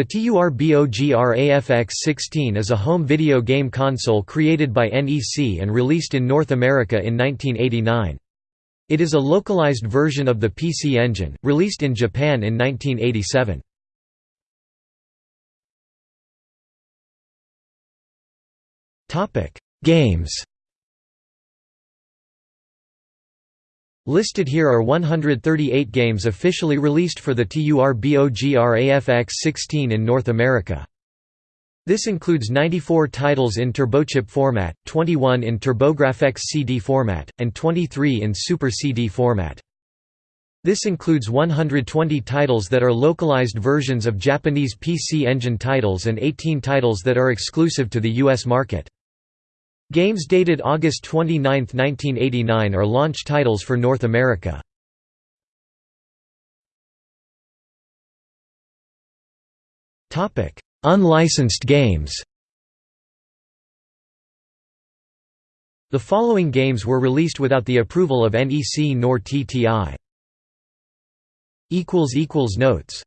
The TURBOGRAFX-16 is a home video game console created by NEC and released in North America in 1989. It is a localized version of the PC Engine, released in Japan in 1987. Games Listed here are 138 games officially released for the TURBOGRAFX-16 in North America. This includes 94 titles in TurboChip format, 21 in TurboGrafx CD format, and 23 in Super CD format. This includes 120 titles that are localized versions of Japanese PC Engine titles and 18 titles that are exclusive to the US market. Games dated August 29, 1989 are launch titles for North America. Unlicensed games The following games were released without the approval of NEC nor TTI. Notes